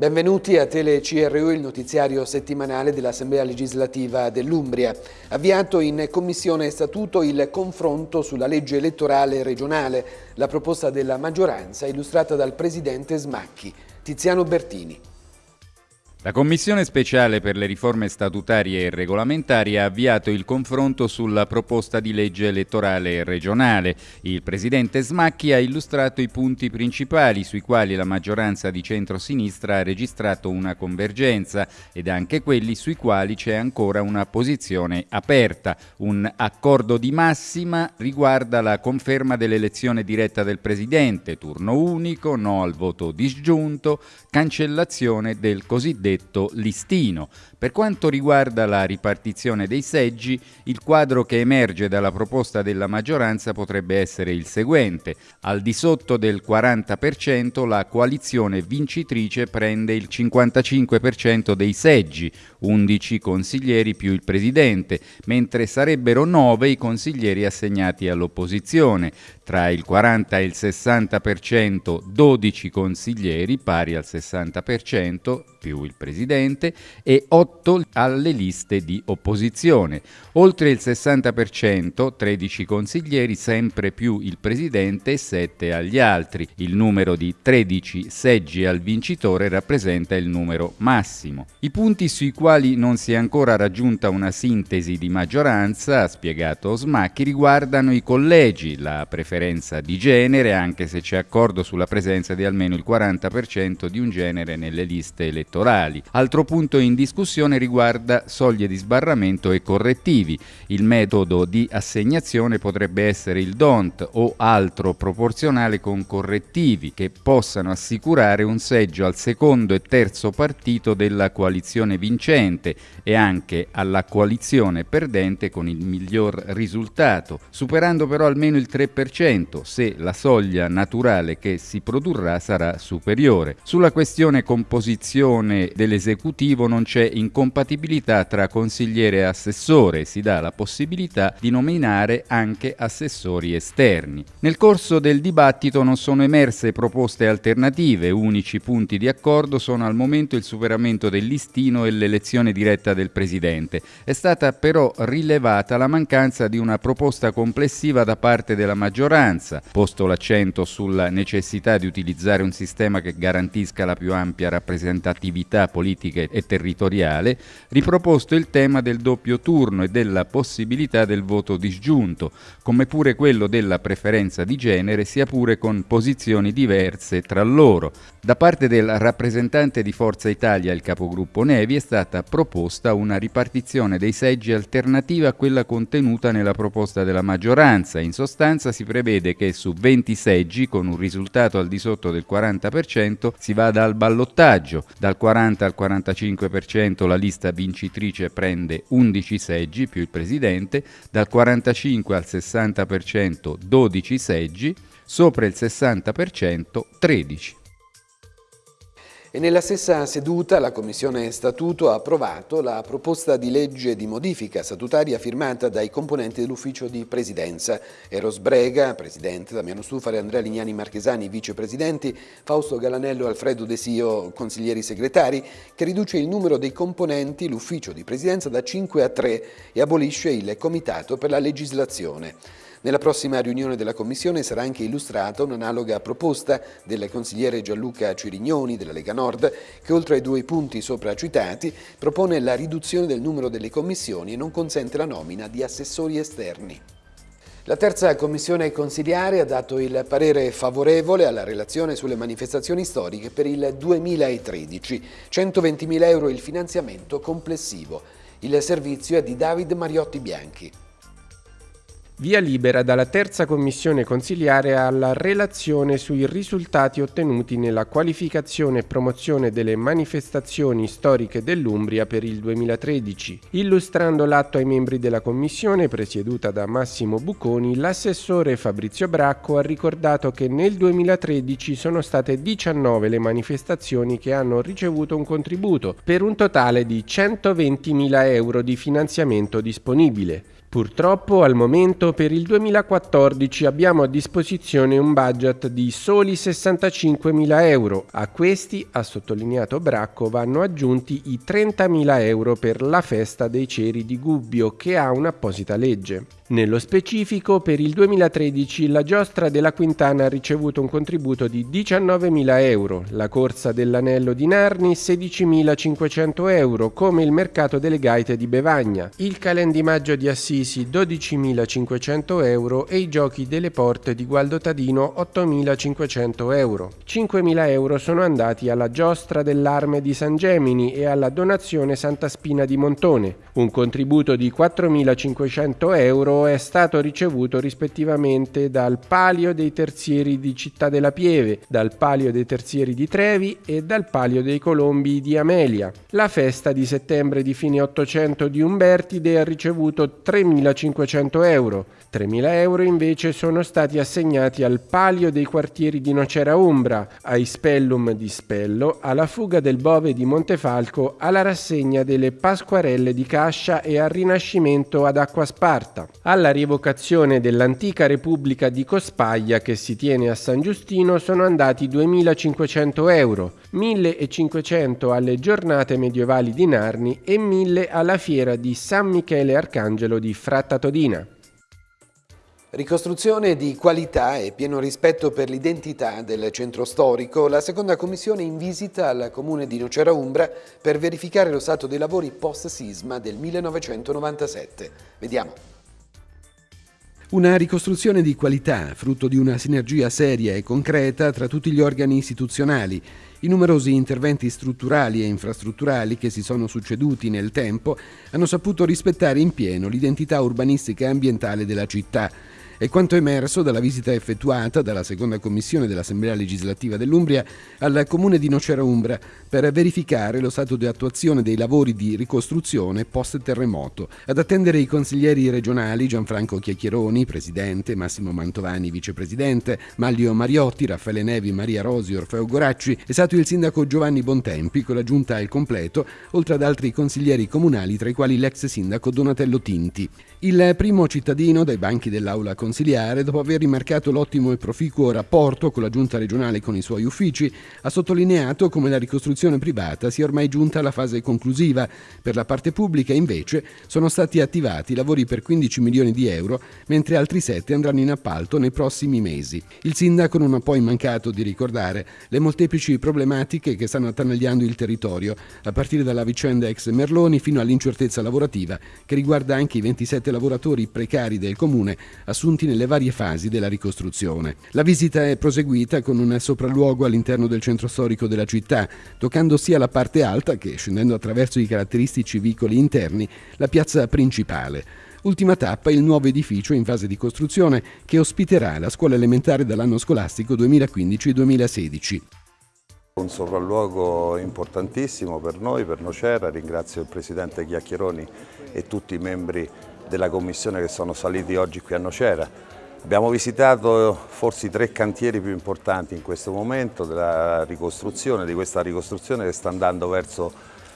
Benvenuti a Tele CRU, il notiziario settimanale dell'Assemblea legislativa dell'Umbria. Avviato in Commissione Statuto il confronto sulla legge elettorale regionale, la proposta della maggioranza illustrata dal Presidente Smacchi, Tiziano Bertini. La Commissione speciale per le riforme statutarie e regolamentari ha avviato il confronto sulla proposta di legge elettorale regionale. Il Presidente Smacchi ha illustrato i punti principali sui quali la maggioranza di centro-sinistra ha registrato una convergenza ed anche quelli sui quali c'è ancora una posizione aperta. Un accordo di massima riguarda la conferma dell'elezione diretta del Presidente, turno unico, no al voto disgiunto, cancellazione del cosiddetto cosiddetto listino. Per quanto riguarda la ripartizione dei seggi, il quadro che emerge dalla proposta della maggioranza potrebbe essere il seguente. Al di sotto del 40% la coalizione vincitrice prende il 55% dei seggi, 11 consiglieri più il presidente, mentre sarebbero 9 i consiglieri assegnati all'opposizione. Tra il 40 e il 60% 12 consiglieri pari al 60% più il presidente e 8 alle liste di opposizione. Oltre il 60%, 13 consiglieri, sempre più il presidente e 7 agli altri. Il numero di 13 seggi al vincitore rappresenta il numero massimo. I punti sui quali non si è ancora raggiunta una sintesi di maggioranza, ha spiegato Smacchi, riguardano i collegi, la preferenza di genere, anche se c'è accordo sulla presenza di almeno il 40% di un genere nelle liste elettorali. Altro punto in discussione riguarda soglie di sbarramento e correttivi. Il metodo di assegnazione potrebbe essere il DONT o altro proporzionale con correttivi che possano assicurare un seggio al secondo e terzo partito della coalizione vincente e anche alla coalizione perdente con il miglior risultato, superando però almeno il 3% se la soglia naturale che si produrrà sarà superiore. Sulla questione composizione dell'esecutivo non c'è incompatibilità tra consigliere e assessore, si dà la possibilità di nominare anche assessori esterni. Nel corso del dibattito non sono emerse proposte alternative, unici punti di accordo sono al momento il superamento del listino e l'elezione diretta del Presidente. È stata però rilevata la mancanza di una proposta complessiva da parte della maggioranza, posto l'accento sulla necessità di utilizzare un sistema che garantisca la più ampia rappresentatività politica e territoriale, riproposto il tema del doppio turno e della possibilità del voto disgiunto, come pure quello della preferenza di genere, sia pure con posizioni diverse tra loro. Da parte del rappresentante di Forza Italia, il capogruppo Nevi, è stata proposta una ripartizione dei seggi alternativa a quella contenuta nella proposta della maggioranza. In sostanza si prevede che su 20 seggi, con un risultato al di sotto del 40%, si vada al ballottaggio. Dal 40 al 45% la lista vincitrice prende 11 seggi più il presidente, dal 45 al 60% 12 seggi, sopra il 60% 13. E nella stessa seduta la Commissione Statuto ha approvato la proposta di legge di modifica statutaria firmata dai componenti dell'ufficio di presidenza. Eros Brega, presidente, Damiano Stufare, Andrea Lignani Marchesani, vicepresidenti, Fausto Galanello e Alfredo De Sio, consiglieri segretari, che riduce il numero dei componenti l'ufficio di presidenza da 5 a 3 e abolisce il comitato per la legislazione. Nella prossima riunione della Commissione sarà anche illustrata un'analoga proposta del consigliere Gianluca Cirignoni della Lega Nord che oltre ai due punti sopra citati propone la riduzione del numero delle commissioni e non consente la nomina di assessori esterni. La terza commissione consiliare ha dato il parere favorevole alla relazione sulle manifestazioni storiche per il 2013, 120.000 euro il finanziamento complessivo. Il servizio è di David Mariotti Bianchi. Via libera dalla terza commissione consiliare alla relazione sui risultati ottenuti nella qualificazione e promozione delle manifestazioni storiche dell'Umbria per il 2013. Illustrando l'atto ai membri della commissione presieduta da Massimo Bucconi, l'assessore Fabrizio Bracco ha ricordato che nel 2013 sono state 19 le manifestazioni che hanno ricevuto un contributo per un totale di 120.000 euro di finanziamento disponibile. Purtroppo al momento per il 2014 abbiamo a disposizione un budget di soli 65.000 euro. A questi, ha sottolineato Bracco, vanno aggiunti i 30.000 euro per la festa dei ceri di Gubbio che ha un'apposita legge. Nello specifico, per il 2013 la giostra della Quintana ha ricevuto un contributo di 19.000 euro, la corsa dell'anello di Narni 16.500 euro, come il mercato delle gaite di Bevagna, il calendimaggio di Assisi 12.500 euro e i giochi delle porte di Gualdo Tadino 8.500 euro. 5.000 euro sono andati alla giostra dell'Arme di San Gemini e alla donazione Santa Spina di Montone, un contributo di 4.500 euro è stato ricevuto rispettivamente dal Palio dei Terzieri di Città della Pieve, dal Palio dei Terzieri di Trevi e dal Palio dei Colombi di Amelia. La festa di settembre di fine 800 di Umbertide ha ricevuto 3.500 euro. 3.000 euro invece sono stati assegnati al Palio dei Quartieri di Nocera Umbra, ai Spellum di Spello, alla fuga del Bove di Montefalco, alla rassegna delle Pasquarelle di Cascia e al Rinascimento ad Acqua Sparta alla rievocazione dell'antica Repubblica di Cospaglia che si tiene a San Giustino sono andati 2.500 euro, 1.500 alle giornate medievali di Narni e 1.000 alla fiera di San Michele Arcangelo di Fratta Todina. Ricostruzione di qualità e pieno rispetto per l'identità del centro storico, la seconda commissione in visita al comune di Nocera Umbra per verificare lo stato dei lavori post-sisma del 1997. Vediamo. Una ricostruzione di qualità, frutto di una sinergia seria e concreta tra tutti gli organi istituzionali. I numerosi interventi strutturali e infrastrutturali che si sono succeduti nel tempo hanno saputo rispettare in pieno l'identità urbanistica e ambientale della città, è quanto emerso dalla visita effettuata dalla seconda commissione dell'Assemblea legislativa dell'Umbria al comune di Nocera Umbra per verificare lo stato di attuazione dei lavori di ricostruzione post-terremoto. Ad attendere i consiglieri regionali Gianfranco Chiacchieroni, presidente, Massimo Mantovani, vicepresidente, Maglio Mariotti, Raffaele Nevi, Maria Rosi, Orfeo Goracci, è stato il sindaco Giovanni Bontempi con la giunta al completo, oltre ad altri consiglieri comunali tra i quali l'ex sindaco Donatello Tinti. Il primo cittadino dai banchi dell'Aula consiliare, dopo aver rimarcato l'ottimo e proficuo rapporto con la giunta regionale e con i suoi uffici, ha sottolineato come la ricostruzione privata sia ormai giunta alla fase conclusiva. Per la parte pubblica, invece, sono stati attivati lavori per 15 milioni di euro, mentre altri 7 andranno in appalto nei prossimi mesi. Il sindaco non ha poi mancato di ricordare le molteplici problematiche che stanno attanagliando il territorio, a partire dalla vicenda ex Merloni fino all'incertezza lavorativa che riguarda anche i 27 lavoratori precari del comune assunti nelle varie fasi della ricostruzione. La visita è proseguita con un sopralluogo all'interno del centro storico della città, toccando sia la parte alta che, scendendo attraverso i caratteristici vicoli interni, la piazza principale. Ultima tappa il nuovo edificio in fase di costruzione che ospiterà la scuola elementare dall'anno scolastico 2015-2016. Un sopralluogo importantissimo per noi, per Nocera, ringrazio il Presidente Chiacchieroni e tutti i membri della commissione che sono saliti oggi qui a Nocera. Abbiamo visitato forse i tre cantieri più importanti in questo momento della ricostruzione, di questa ricostruzione che sta andando verso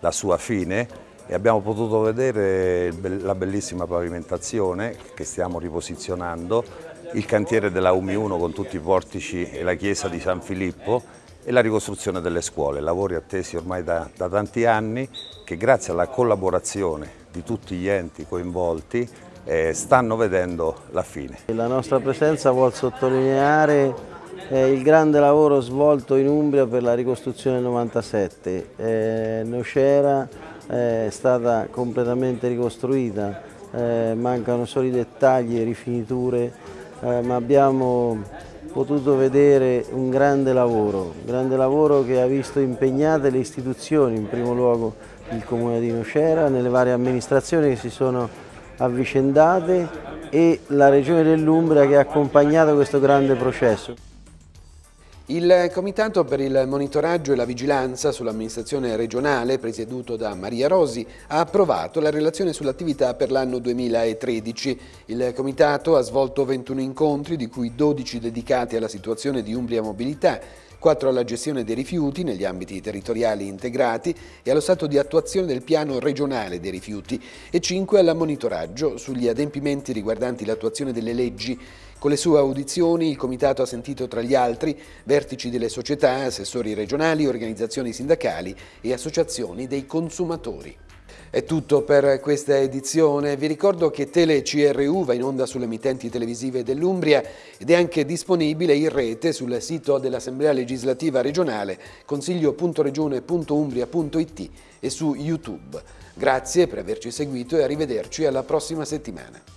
la sua fine e abbiamo potuto vedere la bellissima pavimentazione che stiamo riposizionando, il cantiere della UMI 1 con tutti i portici e la chiesa di San Filippo e la ricostruzione delle scuole, lavori attesi ormai da, da tanti anni che grazie alla collaborazione di tutti gli enti coinvolti eh, stanno vedendo la fine. La nostra presenza vuol sottolineare eh, il grande lavoro svolto in Umbria per la ricostruzione del 97. Eh, Nocera eh, è stata completamente ricostruita, eh, mancano solo i dettagli e rifiniture, eh, ma abbiamo potuto vedere un grande lavoro, un grande lavoro che ha visto impegnate le istituzioni, in primo luogo il Comune di Nocera, nelle varie amministrazioni che si sono avvicendate e la Regione dell'Umbria che ha accompagnato questo grande processo. Il Comitato per il monitoraggio e la vigilanza sull'amministrazione regionale, presieduto da Maria Rosi, ha approvato la relazione sull'attività per l'anno 2013. Il Comitato ha svolto 21 incontri, di cui 12 dedicati alla situazione di Umbria Mobilità, 4 alla gestione dei rifiuti negli ambiti territoriali integrati e allo stato di attuazione del piano regionale dei rifiuti e 5 al monitoraggio sugli adempimenti riguardanti l'attuazione delle leggi. Con le sue audizioni il Comitato ha sentito tra gli altri vertici delle società, assessori regionali, organizzazioni sindacali e associazioni dei consumatori. È tutto per questa edizione. Vi ricordo che Tele CRU va in onda sulle emittenti televisive dell'Umbria ed è anche disponibile in rete sul sito dell'Assemblea legislativa regionale consiglio.regione.umbria.it e su YouTube. Grazie per averci seguito e arrivederci alla prossima settimana.